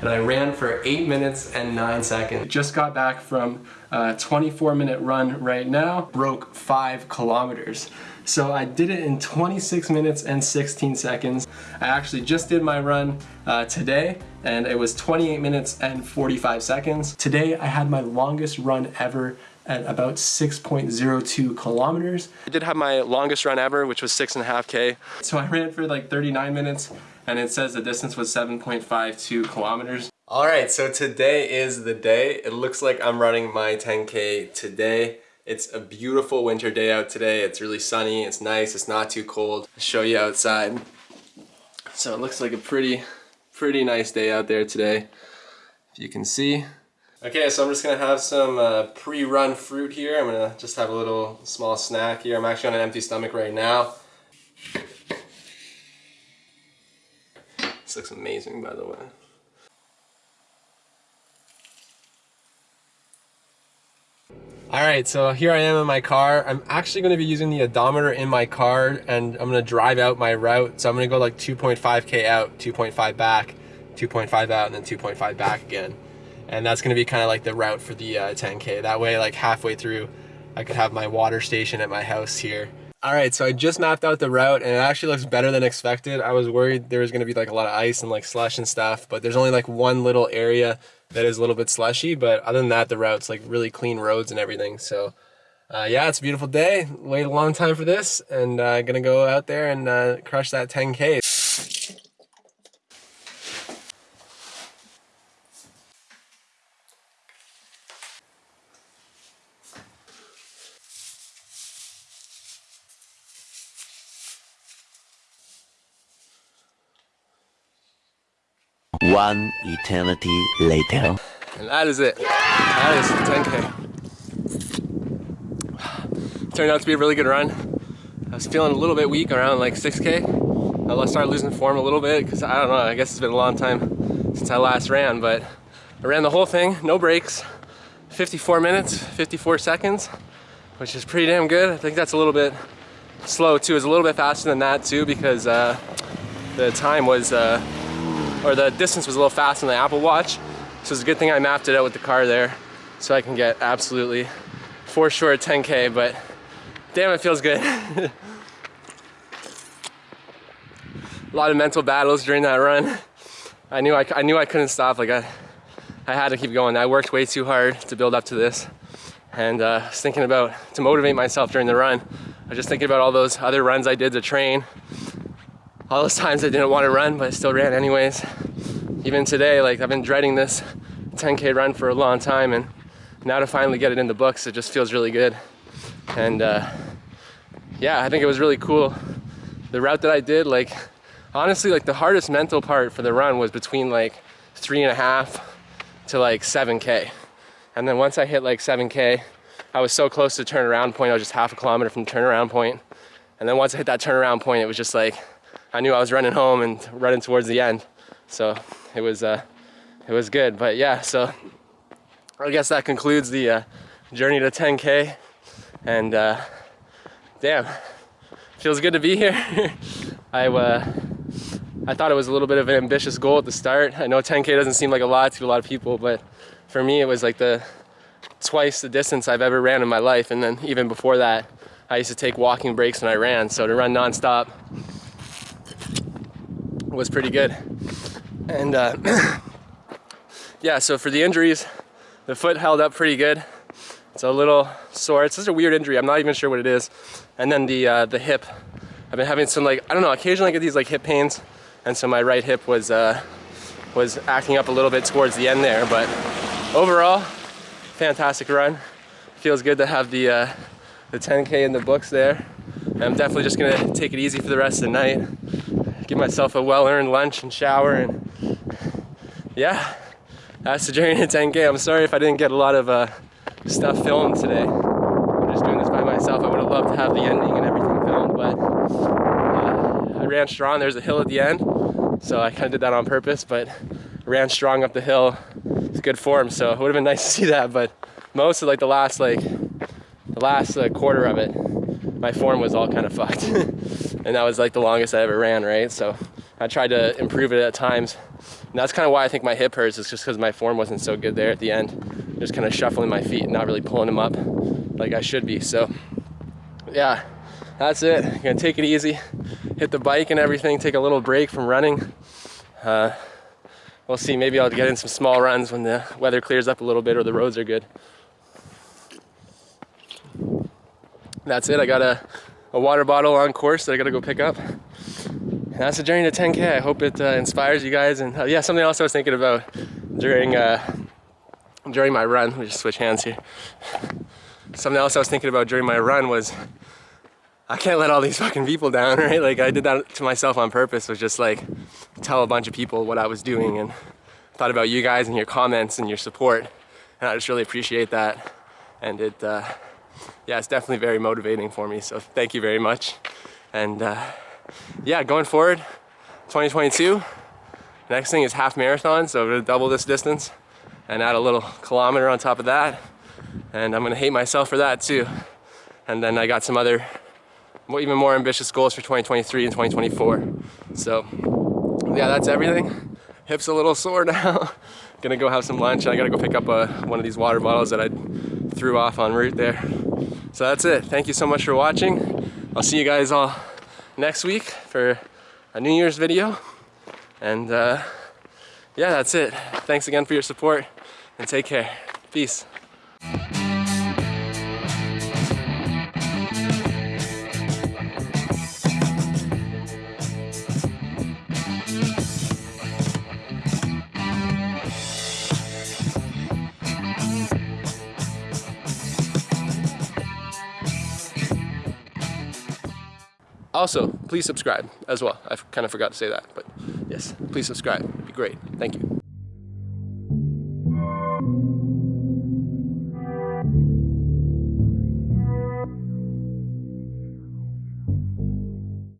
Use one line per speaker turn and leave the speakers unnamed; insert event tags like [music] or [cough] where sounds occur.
and I ran for 8 minutes and 9 seconds. Just got back from a 24 minute run right now, broke 5 kilometers. So I did it in 26 minutes and 16 seconds. I actually just did my run uh, today and it was 28 minutes and 45 seconds. Today I had my longest run ever at about 6.02 kilometers. I did have my longest run ever, which was six and a half K. So I ran for like 39 minutes and it says the distance was 7.52 kilometers. All right, so today is the day. It looks like I'm running my 10K today. It's a beautiful winter day out today. It's really sunny, it's nice, it's not too cold. I'll show you outside. So it looks like a pretty, pretty nice day out there today. If you can see. Okay, so I'm just gonna have some uh, pre-run fruit here. I'm gonna just have a little small snack here. I'm actually on an empty stomach right now. This looks amazing, by the way. Alright, so here I am in my car. I'm actually to be using the odometer in my car and I'm to drive out my route. So I'm to go like 2.5k out, 2.5 back, 2.5 out, and then 2.5 back again. And that's going to be kind of like the route for the uh, 10k. That way, like halfway through, I could have my water station at my house here. Alright, so I just mapped out the route and it actually looks better than expected. I was worried there was going to be like a lot of ice and like slush and stuff, but there's only like one little area that is a little bit slushy, but other than that, the route's like really clean roads and everything. So uh, yeah, it's a beautiful day. Wait a long time for this and uh, gonna go out there and uh, crush that 10K.
One eternity later.
And that is it. That is 10K. Turned out to be a really good run. I was feeling a little bit weak around like 6K. I started losing form a little bit because I don't know, I guess it's been a long time since I last ran, but I ran the whole thing, no breaks, 54 minutes, 54 seconds, which is pretty damn good. I think that's a little bit slow too. It's a little bit faster than that too because uh, the time was uh, or the distance was a little faster than the Apple Watch. So it's a good thing I mapped it out with the car there so I can get absolutely for sure 10K, but damn, it feels good. [laughs] a lot of mental battles during that run. I knew I, I knew I couldn't stop. Like I, I had to keep going. I worked way too hard to build up to this. And uh, I was thinking about, to motivate myself during the run, I was just thinking about all those other runs I did to train all those times I didn't want to run, but I still ran anyways. Even today, like I've been dreading this 10K run for a long time and now to finally get it in the books, it just feels really good. And uh, yeah, I think it was really cool. The route that I did, like honestly, like the hardest mental part for the run was between like three and a half to like 7K. And then once I hit like 7K, I was so close to turnaround point, I was just half a kilometer from turnaround point. And then once I hit that turnaround point, it was just like, I knew I was running home and running towards the end. So it was, uh, it was good. But yeah, so I guess that concludes the uh, journey to 10K. And uh, damn, feels good to be here. [laughs] I, uh, I thought it was a little bit of an ambitious goal at the start. I know 10K doesn't seem like a lot to a lot of people, but for me, it was like the twice the distance I've ever ran in my life. And then even before that, I used to take walking breaks when I ran. So to run nonstop was pretty good. And uh, [clears throat] yeah, so for the injuries, the foot held up pretty good. It's a little sore. It's just a weird injury. I'm not even sure what it is. And then the uh, the hip, I've been having some like I don't know. Occasionally I get these like hip pains, and so my right hip was uh, was acting up a little bit towards the end there. But overall, fantastic run. Feels good to have the uh, the 10k in the books there. I'm definitely just gonna take it easy for the rest of the night give myself a well-earned lunch and shower and yeah, that's the journey to 10K. I'm sorry if I didn't get a lot of uh, stuff filmed today. I'm just doing this by myself. I would have loved to have the ending and everything filmed, but uh, I ran strong. There's a hill at the end, so I kind of did that on purpose, but ran strong up the hill. It's good form, so it would have been [laughs] nice to see that, but most of like the last like the last uh, quarter of it, my form was all kind of fucked. [laughs] and that was like the longest I ever ran, right? So I tried to improve it at times. And that's kind of why I think my hip hurts is just because my form wasn't so good there at the end. Just kind of shuffling my feet and not really pulling them up like I should be. So yeah, that's it. gonna take it easy, hit the bike and everything, take a little break from running. Uh, we'll see, maybe I'll get in some small runs when the weather clears up a little bit or the roads are good. That's it, I got a, water bottle on course that I gotta go pick up. And that's the journey to 10K. I hope it uh, inspires you guys. And uh, yeah, something else I was thinking about during uh, during my run. Let me just switch hands here. Something else I was thinking about during my run was I can't let all these fucking people down, [laughs] right? Like I did that to myself on purpose. Was just like tell a bunch of people what I was doing and thought about you guys and your comments and your support. And I just really appreciate that. And it, uh, yeah, it's definitely very motivating for me. So thank you very much. And uh, yeah, going forward, 2022, next thing is half marathon. So I'm gonna double this distance and add a little kilometer on top of that. And I'm gonna hate myself for that too. And then I got some other even more ambitious goals for 2023 and 2024. So yeah, that's everything. Hips a little sore [laughs] now. Gonna go have some lunch. I gotta go pick up a, one of these water bottles that I threw off en route there. So that's it. Thank you so much for watching. I'll see you guys all next week for a New Year's video. And uh, yeah, that's it. Thanks again for your support and take care. Peace. Also, please subscribe as well. I kind of forgot to say that, but yes, please subscribe. It'd be great. Thank you.